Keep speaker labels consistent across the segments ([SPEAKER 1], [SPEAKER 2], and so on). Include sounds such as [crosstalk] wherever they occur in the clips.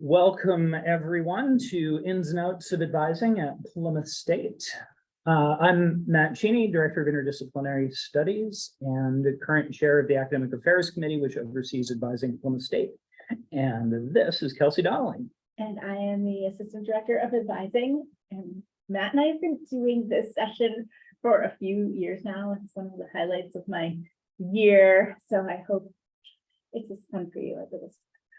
[SPEAKER 1] Welcome, everyone, to Ins and Outs of Advising at Plymouth State. Uh, I'm Matt Cheney, Director of Interdisciplinary Studies and the current Chair of the Academic Affairs Committee, which oversees advising at Plymouth State. And this is Kelsey Dowling.
[SPEAKER 2] And I am the Assistant Director of Advising. And Matt and I have been doing this session for a few years now. It's one of the highlights of my year. So I hope it's as fun for you as it is.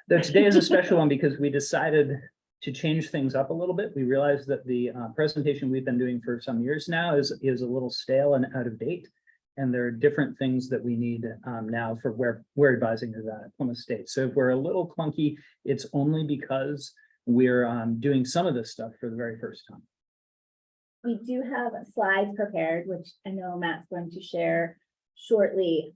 [SPEAKER 1] Though [laughs] today is a special one because we decided to change things up a little bit. We realized that the uh, presentation we've been doing for some years now is, is a little stale and out of date. And there are different things that we need um, now for where, we're advising is at Plymouth State. So if we're a little clunky, it's only because we're um, doing some of this stuff for the very first time.
[SPEAKER 2] We do have slides prepared, which I know Matt's going to share shortly.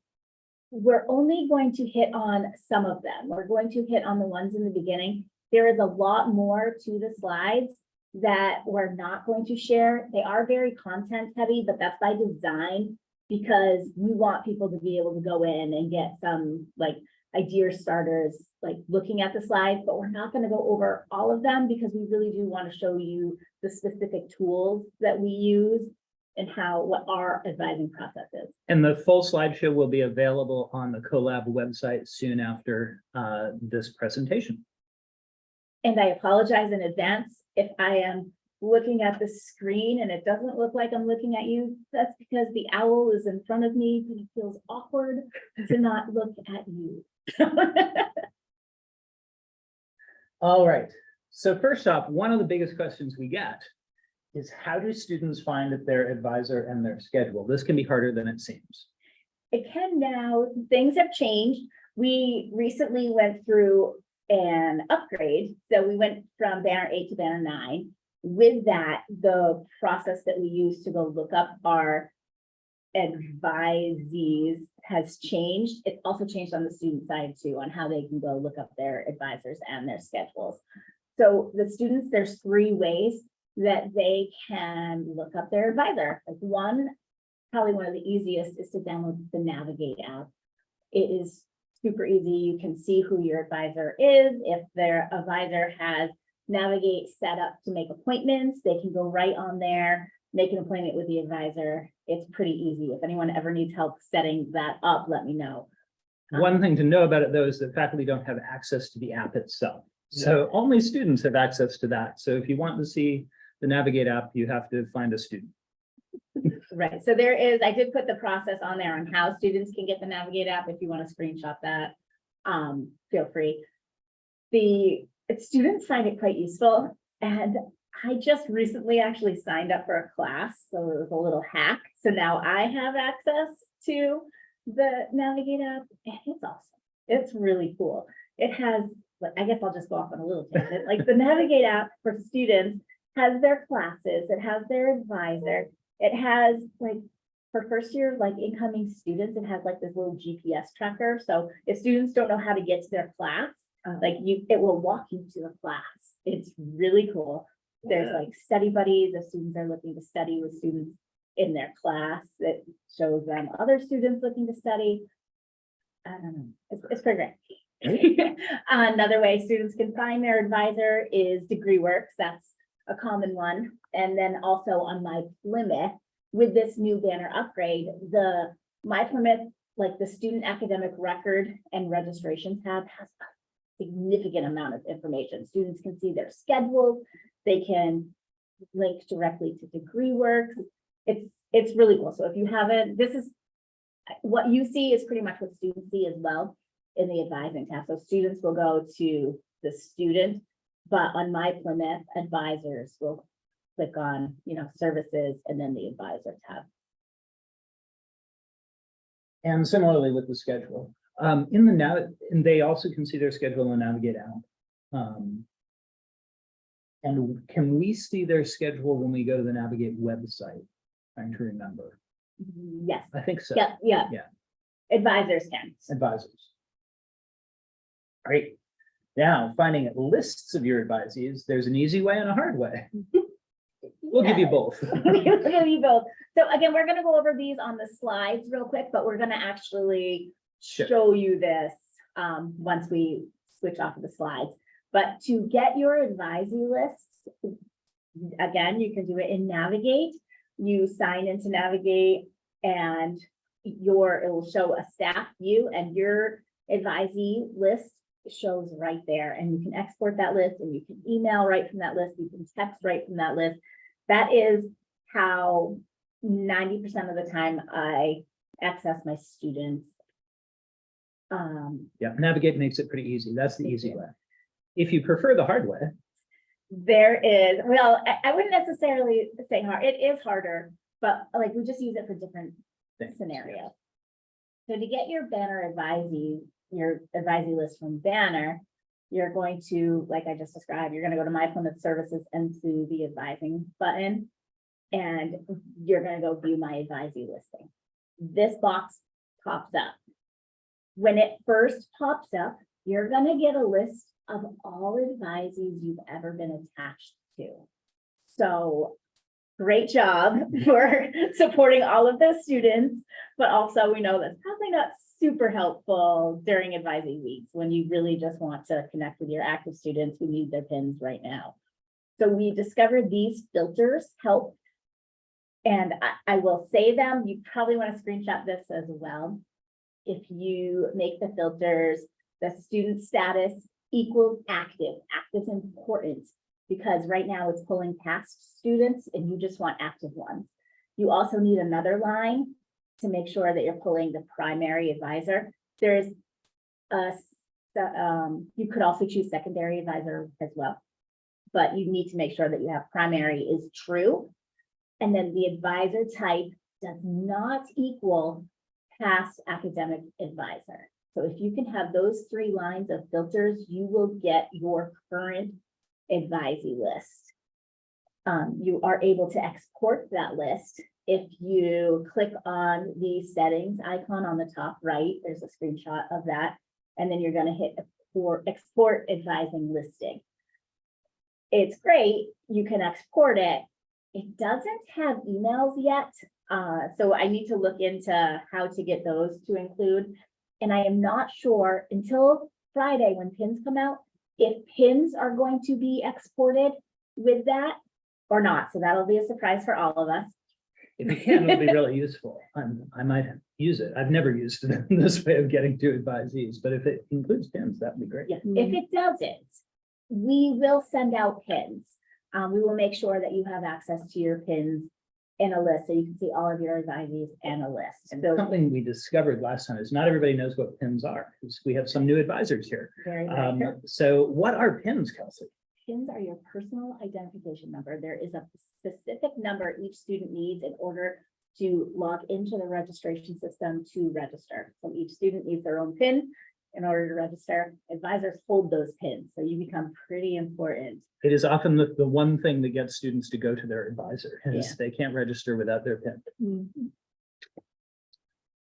[SPEAKER 2] We're only going to hit on some of them. We're going to hit on the ones in the beginning. There is a lot more to the slides that we're not going to share. They are very content heavy, but that's by design because we want people to be able to go in and get some like idea starters, like looking at the slides, but we're not going to go over all of them because we really do want to show you the specific tools that we use and how, what our advising process is.
[SPEAKER 1] And the full slideshow will be available on the CoLab website soon after uh, this presentation.
[SPEAKER 2] And I apologize in advance if I am looking at the screen and it doesn't look like I'm looking at you. That's because the owl is in front of me and it feels awkward to not look at you. [laughs]
[SPEAKER 1] All right. So first off, one of the biggest questions we get is how do students find their advisor and their schedule? This can be harder than it seems.
[SPEAKER 2] It can now, things have changed. We recently went through an upgrade. So we went from banner eight to banner nine. With that, the process that we use to go look up our advisees has changed. It's also changed on the student side too, on how they can go look up their advisors and their schedules. So the students, there's three ways that they can look up their advisor. Like one, probably one of the easiest is to download the Navigate app. It is super easy. You can see who your advisor is. If their advisor has Navigate set up to make appointments, they can go right on there, make an appointment with the advisor. It's pretty easy. If anyone ever needs help setting that up, let me know.
[SPEAKER 1] One um, thing to know about it though is that faculty don't have access to the app itself. So only students have access to that. So if you want to see the Navigate app, you have to find a student.
[SPEAKER 2] Right, so there is, I did put the process on there on how students can get the Navigate app, if you want to screenshot that, um, feel free. The students find it quite useful, and I just recently actually signed up for a class, so it was a little hack. So now I have access to the Navigate app, and it's awesome. It's really cool. It has, I guess I'll just go off on a little tangent, like the Navigate app for students has their classes, it has their advisor, it has like, for first year, like incoming students, it has like this little GPS tracker. So if students don't know how to get to their class, uh, like you, it will walk you to the class. It's really cool. There's like study buddies, if students are looking to study with students in their class, it shows them other students looking to study. I don't know, it's, it's pretty great. [laughs] Another way students can find their advisor is DegreeWorks. That's a common one. And then also on my Plymouth, with this new banner upgrade, the My Plymouth, like the student academic record and registration tab has a significant amount of information. Students can see their schedules, they can link directly to degree DegreeWorks. It's, it's really cool. So if you haven't, this is, what you see is pretty much what students see as well in the advising tab. So students will go to the student but on my Plymouth advisors will click on, you know, services and then the advisor tab.
[SPEAKER 1] And similarly with the schedule. Um, in the now, and they also can see their schedule in the Navigate app. Um, and can we see their schedule when we go to the Navigate website? Trying to remember.
[SPEAKER 2] Yes,
[SPEAKER 1] I think so.
[SPEAKER 2] yeah, yeah.
[SPEAKER 1] Yeah.
[SPEAKER 2] Advisors can.
[SPEAKER 1] Advisors. Great. Now, finding lists of your advisees, there's an easy way and a hard way. [laughs] We'll give you both. [laughs]
[SPEAKER 2] We'll give you both. So again, we're gonna go over these on the slides real quick, but we're gonna actually
[SPEAKER 1] Sure.
[SPEAKER 2] show you this um, once we switch off of the slides. But to get your advisee list, again, you can do it in Navigate. You sign into Navigate and your, it will show a staff view and your advisee list shows right there. And you can export that list and you can email right from that list. You can text right from that list. That is how ninety percent of the time I access my students. Um,
[SPEAKER 1] Yeah, navigate makes it pretty easy. That's the easy way. If you prefer the hard way,
[SPEAKER 2] there is, well, I, I wouldn't necessarily say hard, it is harder, but like, we just use it for different
[SPEAKER 1] Things,
[SPEAKER 2] scenarios. So to get your banner advisee, your advisee list from Banner, you're going to, like I just described, you're gonna go to My Plymouth Services and to the advising button. And you're gonna go view my advisee listing. This box pops up. When it first pops up, you're gonna get a list of all advisees you've ever been attached to. So great job [laughs] for supporting all of those students, but also we know that's probably not super helpful during advising weeks when you really just want to connect with your active students who need their pins right now. So we discovered these filters help. And I, I will say them, you probably want to screenshot this as well. If you make the filters, the student status equals active, active is important because right now it's pulling past students and you just want active ones. You also need another line to make sure that you're pulling the primary advisor. There's a, um, you could also choose secondary advisor as well. But you need to make sure that you have primary is true. And then the advisor type does not equal past academic advisor. So if you can have those three lines of filters, you will get your current advisee list. Um, you are able to export that list. If you click on the settings icon on the top right, there's a screenshot of that. And then you're gonna hit export, export advising listing. It's great, you can export it. It doesn't have emails yet, uh, so I need to look into how to get those to include. And I am not sure until Friday when pins come out, if pins are going to be exported with that or not. So that'll be a surprise for all of us.
[SPEAKER 1] if you can, it'll be really useful. I'm, I might use it. I've never used it in this way of getting to advisees, but if it includes pins, that'd be great.
[SPEAKER 2] Yeah, if it doesn't, we will send out pins. Um, we will make sure that you have access to your pins in a list, so you can see all of your advisees and a list.
[SPEAKER 1] And
[SPEAKER 2] So
[SPEAKER 1] something we discovered last time is not everybody knows what pins are, we have some new advisors here.
[SPEAKER 2] very,
[SPEAKER 1] Um, so what are pins, Kelsey?
[SPEAKER 2] Pins are your personal identification number. There is a specific number each student needs in order to log into the registration system to register. So each student needs their own pin in order to register. Advisors hold those pins, so you become pretty important.
[SPEAKER 1] It is often the, the one thing that gets students to go to their advisor, [laughs]
[SPEAKER 2] Yeah.
[SPEAKER 1] they can't register without their pin.
[SPEAKER 2] Mm-hmm.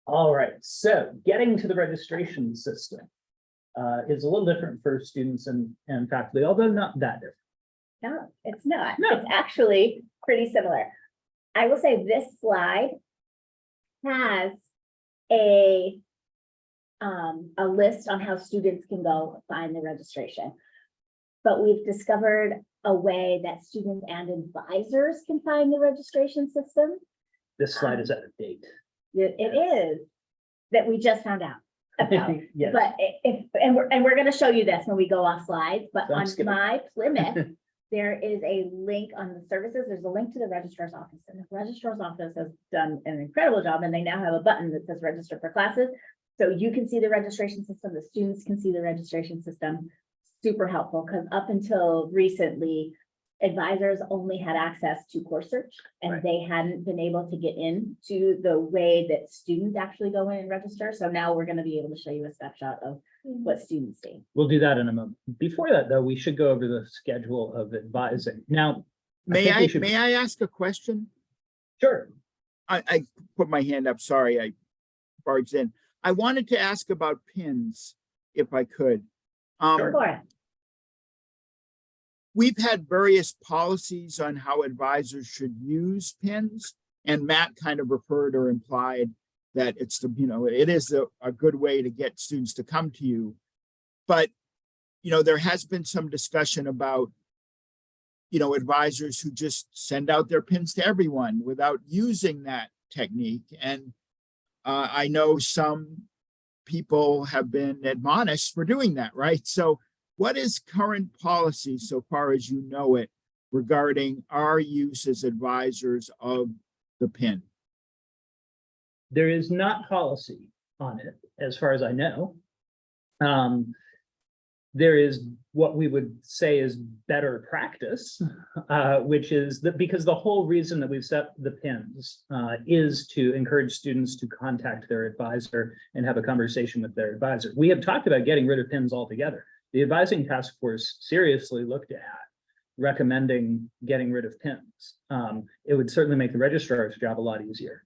[SPEAKER 1] All right, so getting to the registration system uh, is a little different for students and, and faculty, although not that different.
[SPEAKER 2] No, it's not.
[SPEAKER 1] No.
[SPEAKER 2] It's actually pretty similar. I will say this slide has a um, a list on how students can go find the registration. But we've discovered a way that students and advisors can find the registration system.
[SPEAKER 1] This slide is out of date.
[SPEAKER 2] It it is that we just found out [laughs] about.
[SPEAKER 1] Yes,
[SPEAKER 2] But if, and we're, and we're gonna show you this when we go off slides, but
[SPEAKER 1] So
[SPEAKER 2] on
[SPEAKER 1] skipping.
[SPEAKER 2] my Plymouth, [laughs] there is a link on the services, there's a link to the registrar's office, and the registrar's office has done an incredible job, and they now have a button that says register for classes. So you can see the registration system, the students can see the registration system, super helpful, because up until recently, advisors only had access to course search, and
[SPEAKER 1] Right.
[SPEAKER 2] they hadn't been able to get into the way that students actually go in and register, so now we're gonna be able to show you a snapshot of mm. what students see.
[SPEAKER 1] we'll do that in a moment. Before that, though, we should go over the schedule of advising. Now,
[SPEAKER 3] May
[SPEAKER 1] think we
[SPEAKER 3] I,
[SPEAKER 1] should-
[SPEAKER 3] may I ask a question?
[SPEAKER 1] sure,
[SPEAKER 3] I, I put my hand up, sorry, I barged in. I wanted to ask about pins, if I could. Um,
[SPEAKER 1] Sure.
[SPEAKER 3] We've had various policies on how advisors should use pins. And Matt kind of referred or implied that it's the, you know, it is a, a good way to get students to come to you. But, you know, there has been some discussion about, you know, advisors who just send out their pins to everyone without using that technique. And uh, I know some people have been admonished for doing that, right? So what is current policy so far as you know it regarding our use as advisors of the pin?
[SPEAKER 1] There is not policy on it, as far as I know. Um, there is what we would say is better practice, [laughs] uh, which is that because the whole reason that we've set the pins uh, is to encourage students to contact their advisor and have a conversation with their advisor. We have talked about getting rid of pins altogether. The advising task force seriously looked at recommending getting rid of pins. Um, it would certainly make the registrar's job a lot easier.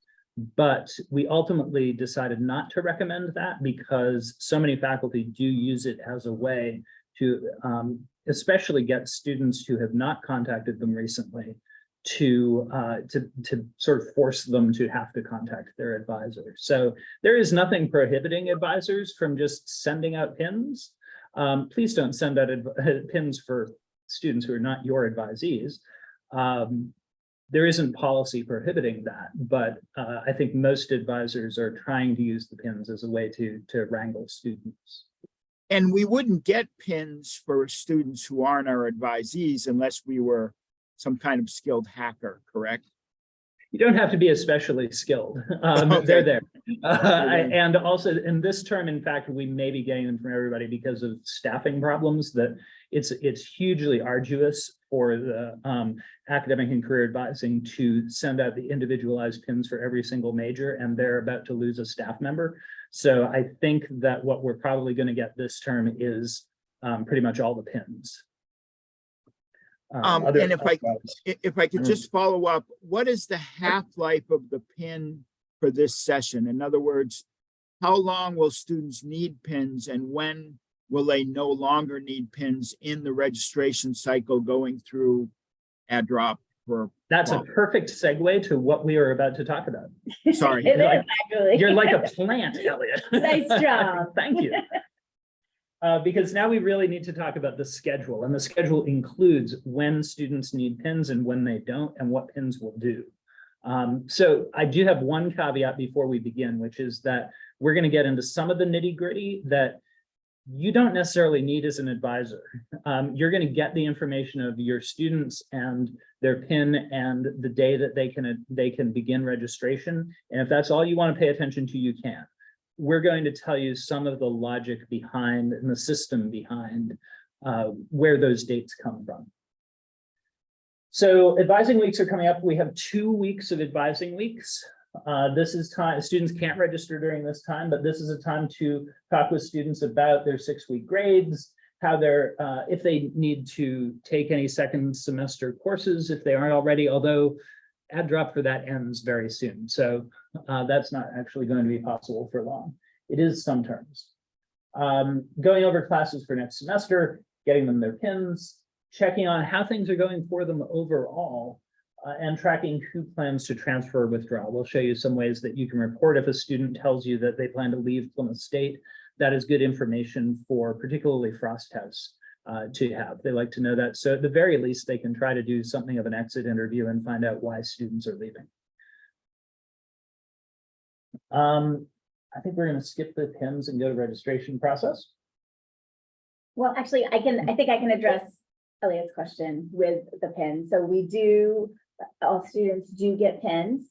[SPEAKER 1] But we ultimately decided not to recommend that because so many faculty do use it as a way to um, especially get students who have not contacted them recently to uh, to to sort of force them to have to contact their advisor. So there is nothing prohibiting advisors from just sending out pins. Um, please don't send out [laughs] pins for students who are not your advisees. Um, there isn't policy prohibiting that, but uh, I think most advisors are trying to use the pins as a way to to wrangle students.
[SPEAKER 3] And we wouldn't get pins for students who aren't our advisees unless we were some kind of skilled hacker, correct?
[SPEAKER 1] You don't have to be especially skilled. Um, they're there. Uh, and also in this term, in fact, we may be getting them from everybody because of staffing problems that it's, it's hugely arduous for the um, academic and career advising to send out the individualized pins for every single major, and they're about to lose a staff member. So I think that what we're probably going to get this term is um, pretty much all the pins.
[SPEAKER 3] Um,
[SPEAKER 1] other-
[SPEAKER 3] and if I- I- If I could
[SPEAKER 1] Mm.
[SPEAKER 3] just follow up, what is the half-life of the pin for this session? In other words, how long will students need pins and when will they no longer need pins in the registration cycle going through add drop for,
[SPEAKER 1] That's a perfect segue to what we are about to talk about.
[SPEAKER 3] Sorry. [laughs]
[SPEAKER 2] It is
[SPEAKER 1] Like- You're like a plant, Elliot. [laughs]
[SPEAKER 2] Nice job. [laughs]
[SPEAKER 1] Thank you. Uh, because now we really need to talk about the schedule and the schedule includes when students need pins and when they don't and what pins will do. Um, so I do have one caveat before we begin, which is that we're going to get into some of the nitty gritty that you don't necessarily need as an advisor. Um, you're going to get the information of your students and their pin and the day that they can, they can begin registration. And if that's all you want to pay attention to, you can. We're going to tell you some of the logic behind and the system behind uh, where those dates come from. So advising weeks are coming up. We have two weeks of advising weeks. Uh, this is time, students can't register during this time, but this is a time to talk with students about their six-week grades, how they're, uh, if they need to take any second semester courses, if they aren't already, although add drop for that ends very soon. So uh, that's not actually going to be possible for long. It is some terms. Um, going over classes for next semester, getting them their pins, checking on how things are going for them overall, uh, and tracking who plans to transfer or withdraw. We'll show you some ways that you can report if a student tells you that they plan to leave Plymouth State. That is good information for particularly Frost House uh, to have. They like to know that. So at the very least, they can try to do something of an exit interview and find out why students are leaving. Um, I think we're gonna skip the pins and go to registration process.
[SPEAKER 2] Well, actually, I can, I think I can address Elliot's question with the pin. So we do, all students do get pins.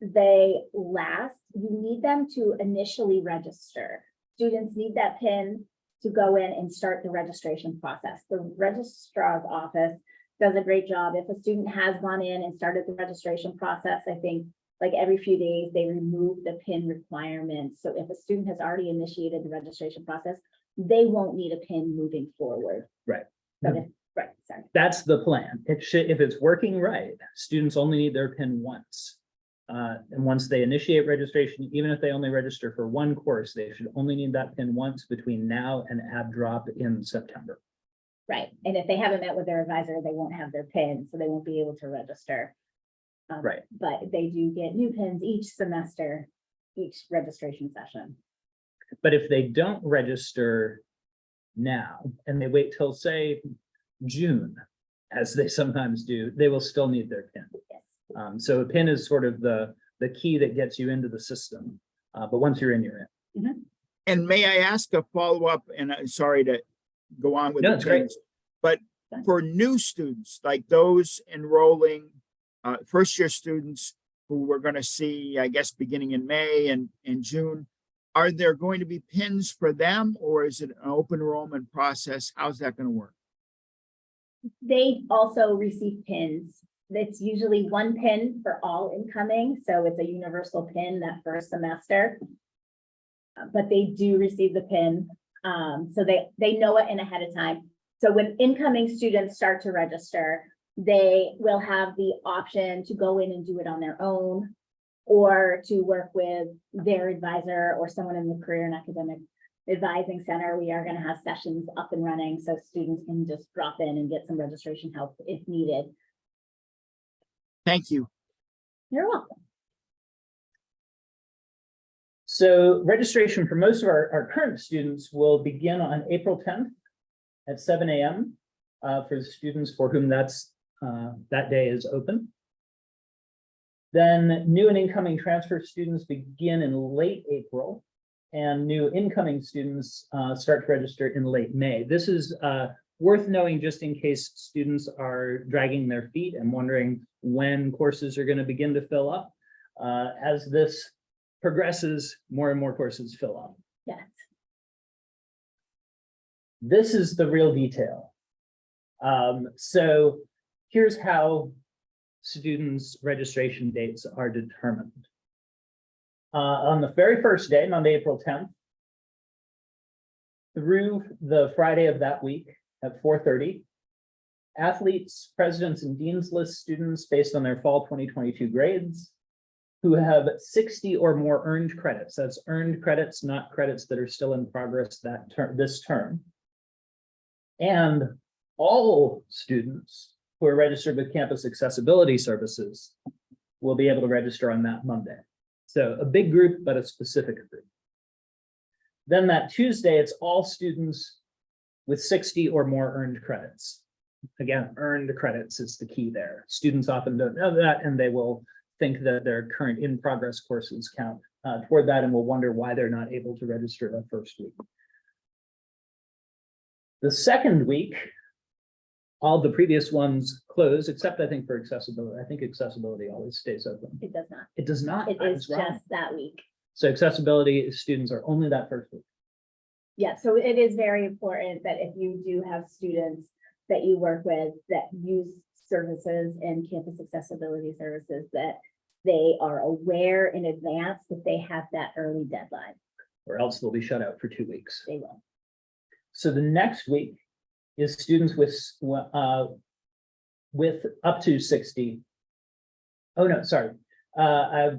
[SPEAKER 2] They last, you need them to initially register. Students need that pin to go in and start the registration process. The registrar's office does a great job. If a student has gone in and started the registration process, I think like every few days, they remove the pin requirements. So if a student has already initiated the registration process, they won't need a pin moving forward.
[SPEAKER 1] Right.
[SPEAKER 2] If, right, sorry.
[SPEAKER 1] That's the plan. It should, if it's working right, students only need their pin once. Uh, and once they initiate registration, even if they only register for one course, they should only need that pin once between now and add drop in September.
[SPEAKER 2] Right, and if they haven't met with their advisor, they won't have their pin, so they won't be able to register. Um,
[SPEAKER 1] Right.
[SPEAKER 2] But they do get new pins each semester, each registration session.
[SPEAKER 1] But if they don't register now, and they wait till, say, June, as they sometimes do, they will still need their pin.
[SPEAKER 2] Yes.
[SPEAKER 1] Um, so a pin is sort of the, the key that gets you into the system. Uh, but once you're in, you're in.
[SPEAKER 3] And may I ask a follow-up, and I'm sorry to go on with
[SPEAKER 1] No,
[SPEAKER 3] the
[SPEAKER 1] it's great.
[SPEAKER 3] But for new students, like those enrolling, uh, first-year students who we're gonna see, I guess, beginning in May and, and June, are there going to be pins for them, or is it an open enrollment process? How's that gonna work?
[SPEAKER 2] They also receive pins. It's usually one pin for all incoming, so it's a universal pin that first semester. Uh, But they do receive the pin, um, so they, they know it in ahead of time. So when incoming students start to register, they will have the option to go in and do it on their own. Or to work with their advisor or someone in the Career and Academic Advising Center. We are gonna have sessions up and running, so students can just drop in and get some registration help if needed.
[SPEAKER 3] Thank you.
[SPEAKER 2] You're welcome.
[SPEAKER 1] So registration for most of our, our current students will begin on April tenth at seven AM uh, for the students for whom that's, uh, that day is open. Then new and incoming transfer students begin in late April. And new incoming students uh, start to register in late May. This is uh, worth knowing just in case students are dragging their feet and wondering when courses are going to begin to fill up. Uh, As this progresses, more and more courses fill up.
[SPEAKER 2] Yes.
[SPEAKER 1] This is the real detail. Um, so here's how students' registration dates are determined. Uh, on the very first day, Monday, April tenth, through the Friday of that week at four thirty, athletes, presidents, and dean's list students based on their fall twenty twenty-two grades who have sixty or more earned credits. That's earned credits, not credits that are still in progress that term, this term. And all students who are registered with campus accessibility services will be able to register on that Monday. So a big group, but a specific group. Then that Tuesday, it's all students with sixty or more earned credits. Again, earned credits is the key there. Students often don't know that, and they will think that their current in-progress courses count uh, toward that and will wonder why they're not able to register the first week. The second week, all the previous ones close, except I think for accessibility. I think accessibility always stays open.
[SPEAKER 2] It does not.
[SPEAKER 1] It does not.
[SPEAKER 2] It
[SPEAKER 1] I
[SPEAKER 2] is just that week.
[SPEAKER 1] So accessibility students are only that first week.
[SPEAKER 2] Yeah, so it is very important that if you do have students that you work with that use services and campus accessibility services, that they are aware in advance that they have that early deadline.
[SPEAKER 1] or else they'll be shut out for two weeks.
[SPEAKER 2] They will.
[SPEAKER 1] So the next week is students with, uh, with up to sixty. Oh, no, sorry. Uh, uh,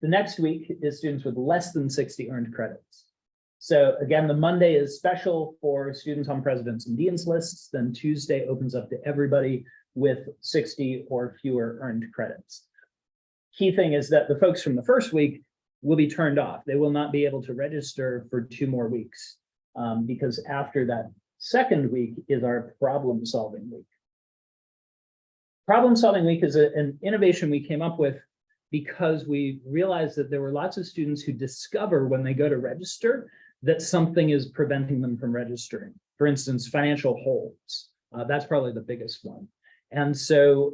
[SPEAKER 1] the next week is students with less than sixty earned credits. So again, the Monday is special for students on presidents and dean's lists, then Tuesday opens up to everybody with sixty or fewer earned credits. Key thing is that the folks from the first week will be turned off. They will not be able to register for two more weeks. Um, because after that second week is our problem solving week. Problem solving week is a- an innovation we came up with because we realized that there were lots of students who discover when they go to register that something is preventing them from registering. For instance, financial holds. Uh, that's probably the biggest one. And so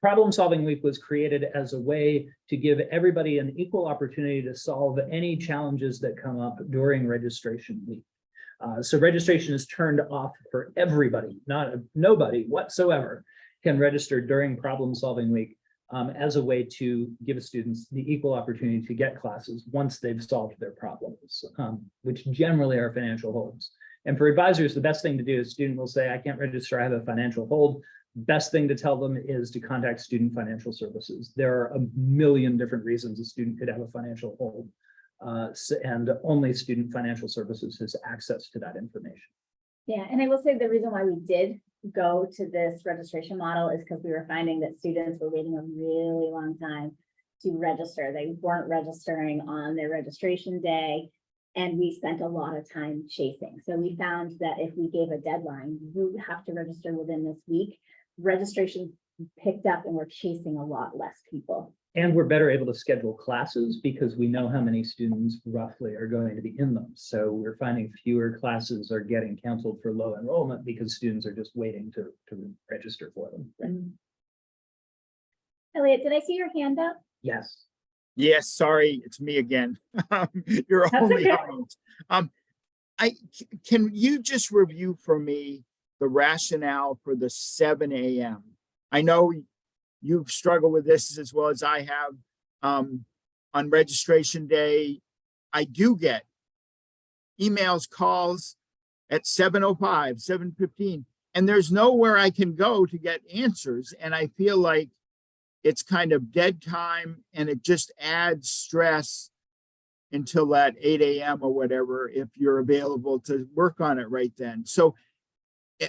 [SPEAKER 1] problem solving week was created as a way to give everybody an equal opportunity to solve any challenges that come up during registration week. Uh, so registration is turned off for everybody, not nobody whatsoever can register during problem solving week um, as a way to give students the equal opportunity to get classes once they've solved their problems, um, which generally are financial holds. And for advisors, the best thing to do is student will say, I can't register, I have a financial hold. Best thing to tell them is to contact student financial services. There are a million different reasons a student could have a financial hold. Uh, and only student financial services has access to that information.
[SPEAKER 2] Yeah, and I will say the reason why we did go to this registration model is because we were finding that students were waiting a really long time to register. They weren't registering on their registration day. And we spent a lot of time chasing. So we found that if we gave a deadline, you have to register within this week. Registration picked up and we're chasing a lot less people.
[SPEAKER 1] And we're better able to schedule classes because we know how many students roughly are going to be in them. So we're finding fewer classes are getting canceled for low enrollment because students are just waiting to, to register for them.
[SPEAKER 2] Elliot, did I see your hand up?
[SPEAKER 1] Yes.
[SPEAKER 3] Yes, sorry, it's me again. [laughs] You're
[SPEAKER 2] That's
[SPEAKER 3] only,
[SPEAKER 2] okay.
[SPEAKER 3] host. um, I, c- can you just review for me the rationale for the seven AM? I know you've struggled with this as well as I have. Um, on registration day, I do get emails, calls at 7:05, 7:15, and there's nowhere I can go to get answers, and I feel like it's kind of dead time and it just adds stress until that eight AM or whatever, if you're available to work on it right then. So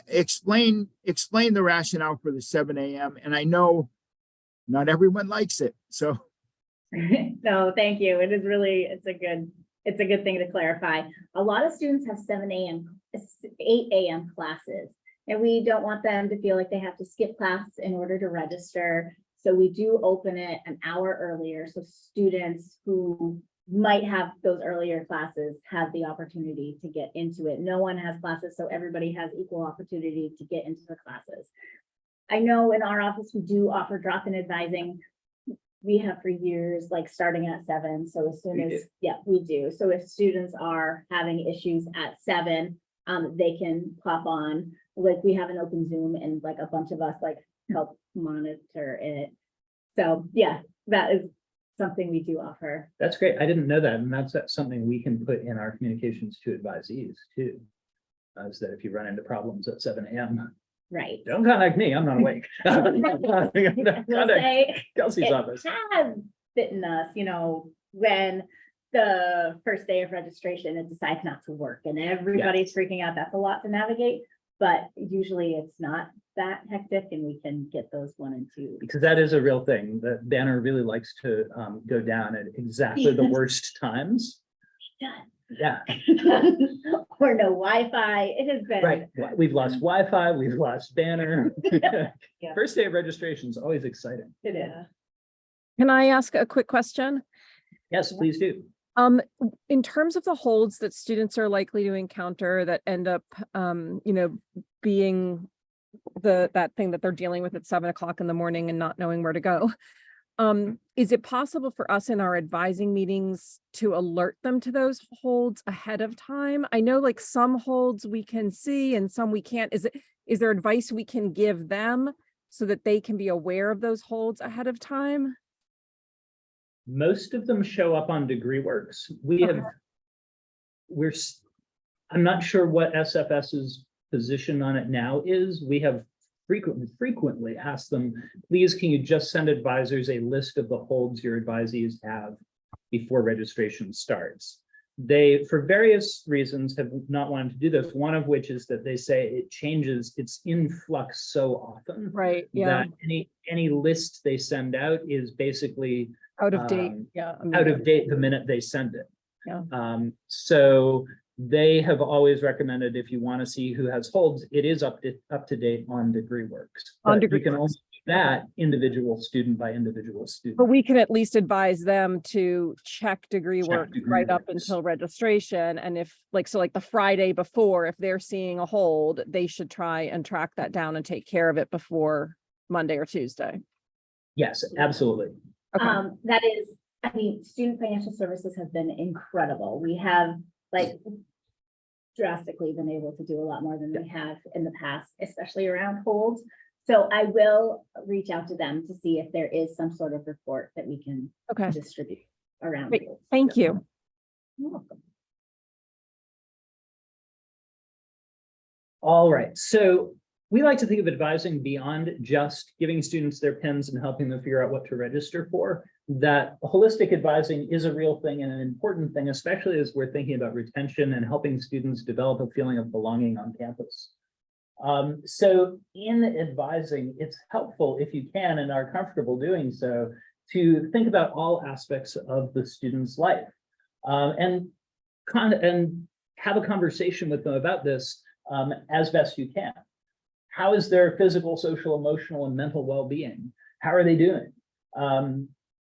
[SPEAKER 3] explain, explain the rationale for the seven AM. And I know not everyone likes it. So [laughs]
[SPEAKER 2] No, thank you. It is really, it's a good, it's a good thing to clarify. A lot of students have seven AM, eight AM classes. And we don't want them to feel like they have to skip class in order to register. So we do open it an hour earlier, so students who might have those earlier classes have the opportunity to get into it. No one has classes, so everybody has equal opportunity to get into the classes. I know in our office, we do offer drop-in advising we have for years, like starting at seven, so as soon
[SPEAKER 1] We
[SPEAKER 2] as,
[SPEAKER 1] do.
[SPEAKER 2] yeah, we do. So if students are having issues at seven, um, they can pop on, like, we have an open Zoom and like a bunch of us like help monitor it. So, yeah, that is something we do offer.
[SPEAKER 1] That's great. I didn't know that. And that's that's something we can put in our communications to advisees too. uh, Is that if you run into problems at seven AM,
[SPEAKER 2] Right.
[SPEAKER 1] don't contact me. I'm not awake. [laughs] [laughs]
[SPEAKER 2] We'll
[SPEAKER 1] Contact
[SPEAKER 2] say,
[SPEAKER 1] Kelsey's
[SPEAKER 2] it has bitten us, you know, when the first day of registration, it decides not to work and everybody's freaking out. That's a lot to navigate. But usually it's not that hectic and we can get those one and two.
[SPEAKER 1] Because that is a real thing. The banner really likes to um go down at exactly the [laughs] worst times. Yeah, [laughs]
[SPEAKER 2] Or no Wi-Fi. It has been.
[SPEAKER 1] right. We've lost Wi-Fi, we've lost banner. [laughs] [laughs]
[SPEAKER 2] Yeah.
[SPEAKER 1] First day of registration is always exciting.
[SPEAKER 2] It is.
[SPEAKER 4] Can I ask a quick question?
[SPEAKER 1] Yes, please do.
[SPEAKER 4] Um, in terms of the holds that students are likely to encounter that end up, um, you know, being the, that thing that they're dealing with at seven o'clock in the morning and not knowing where to go. Um, is it possible for us in our advising meetings to alert them to those holds ahead of time? I know like some holds we can see and some we can't. Is it, is there advice we can give them so that they can be aware of those holds ahead of time?
[SPEAKER 1] Most of them show up on Degree Works. We have. We're, I'm not sure what SFS's position on it now is. We have frequently, frequently asked them, please, can you just send advisors a list of the holds your advisees have before registration starts? They, for various reasons, have not wanted to do this, one of which is that they say it changes, it's in flux so often.
[SPEAKER 4] Right, yeah,
[SPEAKER 1] That any, any list they send out is basically
[SPEAKER 4] out of date,
[SPEAKER 1] um,
[SPEAKER 4] yeah. I
[SPEAKER 1] out of date the minute they send it.
[SPEAKER 4] Yeah.
[SPEAKER 1] Um, so they have always recommended if you want to see who has holds, it is up to, up to date on Degree Works.
[SPEAKER 4] On
[SPEAKER 1] But you
[SPEAKER 4] DegreeWorks.
[SPEAKER 1] can only do that individual student by individual student.
[SPEAKER 4] But we can at least advise them to check degree
[SPEAKER 1] Check
[SPEAKER 4] work
[SPEAKER 1] degree
[SPEAKER 4] right up until registration. And if, like, so like the Friday before, if they're seeing a hold, they should try and track that down and take care of it before Monday or Tuesday.
[SPEAKER 1] Yes, absolutely.
[SPEAKER 4] Okay,
[SPEAKER 2] Um, that is, I mean, student financial services has been incredible. We have like drastically been able to do a lot more than we have in the past, especially around holds. So I will reach out to them to see if there is some sort of report that we can
[SPEAKER 4] okay,
[SPEAKER 2] distribute around.
[SPEAKER 4] Great.
[SPEAKER 2] holds.
[SPEAKER 4] thank you.
[SPEAKER 2] You're welcome.
[SPEAKER 1] All right, so we like to think of advising beyond just giving students their pins and helping them figure out what to register for. That holistic advising is a real thing and an important thing, especially as we're thinking about retention and helping students develop a feeling of belonging on campus. Um, so in advising, it's helpful if you can and are comfortable doing so to think about all aspects of the student's life. Um, and and have a conversation with them about this, um, as best you can. How is their physical, social, emotional, and mental well-being? How are they doing? Um,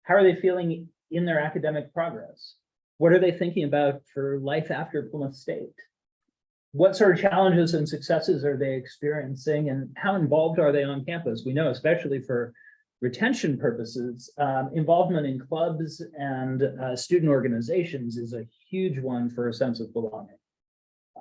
[SPEAKER 1] how are they feeling in their academic progress? What are they thinking about for life after Plymouth State? What sort of challenges and successes are they experiencing and how involved are they on campus? We know especially for retention purposes, um, involvement in clubs and uh, student organizations is a huge one for a sense of belonging.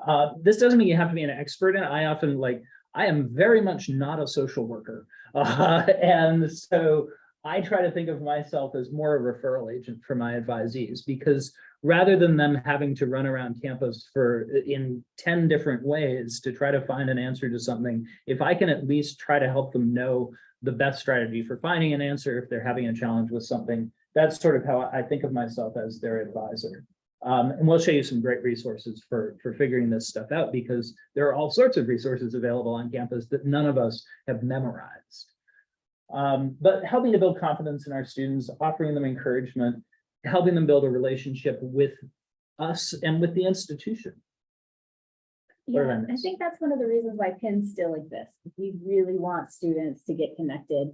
[SPEAKER 1] Uh, this doesn't mean you have to be an expert it. I often like, I am very much not a social worker. [laughs] Uh, and so I try to think of myself as more a referral agent for my advisees because rather than them having to run around campus for in 10 different ways to try to find an answer to something, if I can at least try to help them know the best strategy for finding an answer if they're having a challenge with something, that's sort of how I think of myself as their advisor. Um, and we'll show you some great resources for, for figuring this stuff out because there are all sorts of resources available on campus that none of us have memorized. Um, but helping to build confidence in our students, offering them encouragement, helping them build a relationship with us and with the institution.
[SPEAKER 2] Yeah, I think that's one of the reasons why pins still exist. We really want students to get connected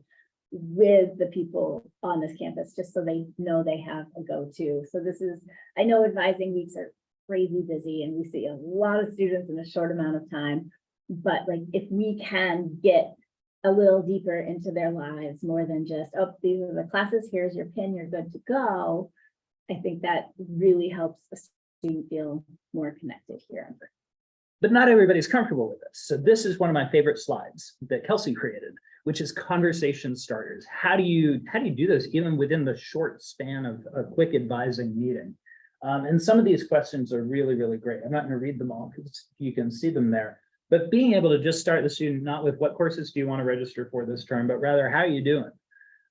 [SPEAKER 2] with the people on this campus, just so they know they have a go-to. So this is, I know advising weeks are crazy busy and we see a lot of students in a short amount of time. But like, if we can get a little deeper into their lives, more than just, oh, these are the classes, here's your pin, you're good to go. I think that really helps a student feel more connected here.
[SPEAKER 1] But not everybody's comfortable with this. So this is one of my favorite slides that Kelsey created, which is conversation starters. How do you, how do you do this even within the short span of a quick advising meeting? Um, and some of these questions are really, really great. I'm not going to read them all because you can see them there. But being able to just start the student, not with what courses do you want to register for this term, but rather how are you doing?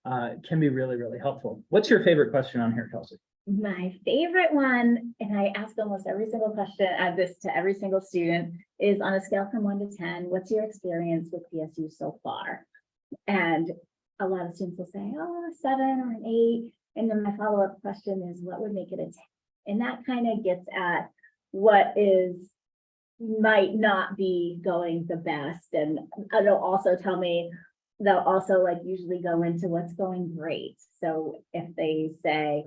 [SPEAKER 1] Uh, can be really, really helpful. What's your favorite question on here, Kelsey?
[SPEAKER 2] My favorite one, and I ask almost every single question, add this to every single student, is on a scale from one to ten, what's your experience with PSU so far? And a lot of students will say, oh, seven or an eight. And then my follow-up question is, what would make it a ten? And that kind of gets at what is might not be going the best. And it'll also tell me, they'll also like usually go into what's going great. So if they say,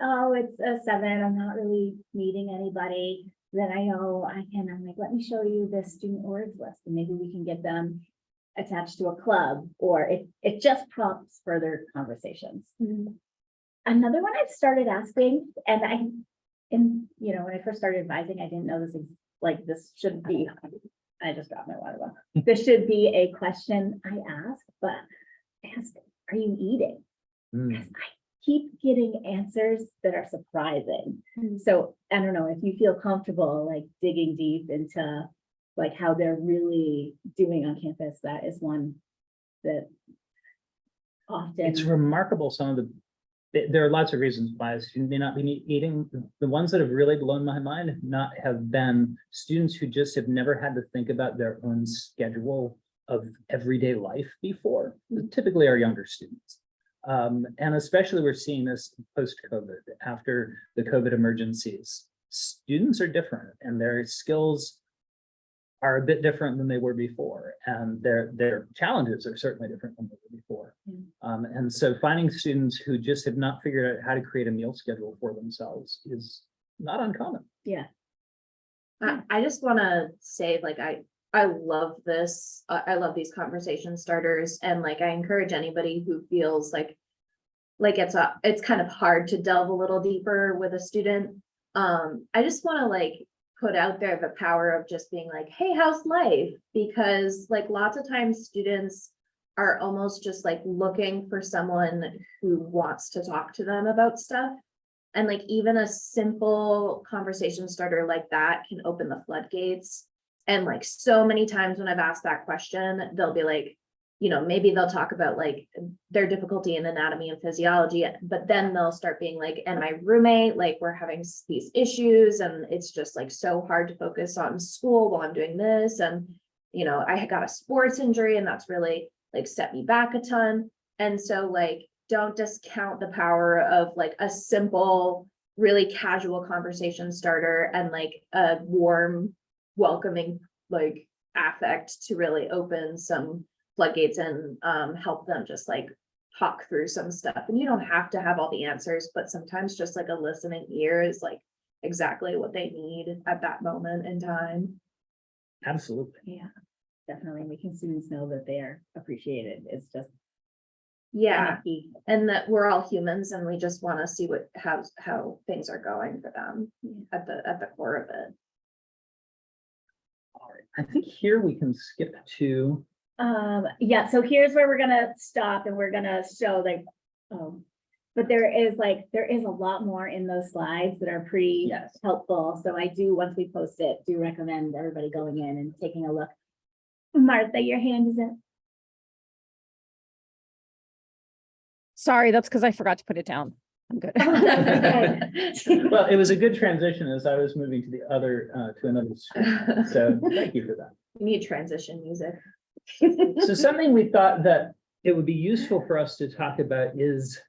[SPEAKER 2] oh, it's a seven, I'm not really meeting anybody, then I know I can, I'm like, let me show you the student orgs list, and maybe we can get them attached to a club, or it, it just prompts further conversations. Another one I've started asking, and I, in, you know, when I first started advising, I didn't know this, is like, this should be, I just dropped my water bottle. [laughs] This should be a question I ask, but I ask, are you eating?
[SPEAKER 1] Hmm.
[SPEAKER 2] Because I keep getting answers that are surprising.
[SPEAKER 4] Mm.
[SPEAKER 2] So I don't know if you feel comfortable like digging deep into like how they're really doing on campus, that is one that often.
[SPEAKER 1] It's remarkable, some of the, there- are lots of reasons why a student may not be eating. The ones that have really blown my mind have not have been students who just have never had to think about their own schedule of everyday life before, typically our younger students. Um, and especially we're seeing this post-COVID, after the COVID emergencies. Students are different and their skills are a bit different than they were before, and their, their challenges are certainly different than they were before.
[SPEAKER 2] Mm.
[SPEAKER 1] Um, and so finding students who just have not figured out how to create a meal schedule for themselves is not uncommon.
[SPEAKER 2] yeah.
[SPEAKER 5] I, I just wanna say, like, I, I love this, I, I love these conversation starters, and like, I encourage anybody who feels like. Like it's a, it's kind of hard to delve a little deeper with a student. Um, I just wanna like put out there the power of just being like, hey, how's life? Because like lots of times students are almost just like looking for someone who wants to talk to them about stuff. And like even a simple conversation starter like that can open the floodgates. And like so many times when I've asked that question, they'll be like, you know, maybe they'll talk about like their difficulty in anatomy and physiology, but then they'll start being like, and my roommate, like we're having these issues and it's just like so hard to focus on school while I'm doing this. And, you know, I got a sports injury and that's really like set me back a ton. And so like, don't discount the power of like a simple really casual conversation starter and like a warm, welcoming, like affect to really open some floodgates and um help them just like talk through some stuff. And you don't have to have all the answers, but sometimes just like a listening ear is like exactly what they need at that moment in time.
[SPEAKER 1] Absolutely.
[SPEAKER 2] Yeah, definitely making students know that they're appreciated is just.
[SPEAKER 5] Yeah,
[SPEAKER 2] kinda
[SPEAKER 5] and that we're all humans and we just want to see what, how, how things are going for them at the, at the core of it.
[SPEAKER 1] All right. I think here we can skip to,
[SPEAKER 2] Um, yeah, so here's where we're gonna stop and we're gonna show like, um, but there is like, there is a lot more in those slides that are pretty
[SPEAKER 1] yes,
[SPEAKER 2] helpful. So I do, once we post it, do recommend everybody going in and taking a look. Martha, your hand is up.
[SPEAKER 4] Sorry, that's because I forgot to put it down. I'm good. [laughs] [laughs]
[SPEAKER 1] well, it was a good transition as I was moving to the other, uh, to another screen. So [laughs] thank you for that.
[SPEAKER 5] We need transition music. [laughs]
[SPEAKER 1] So something we thought that it would be useful for us to talk about is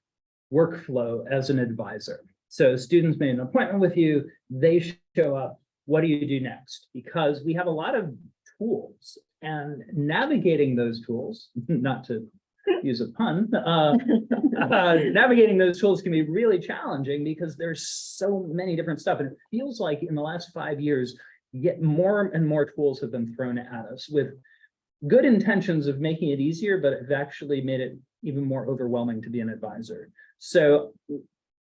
[SPEAKER 1] workflow as an advisor. So students made an appointment with you, they show up, what do you do next? Because we have a lot of tools and navigating those tools, [laughs] not to use a pun, uh, [laughs] uh, navigating those tools can be really challenging because there's so many different stuff. And it feels like in the last five years, yet more and more tools have been thrown at us with good intentions of making it easier, but have actually made it even more overwhelming to be an advisor. So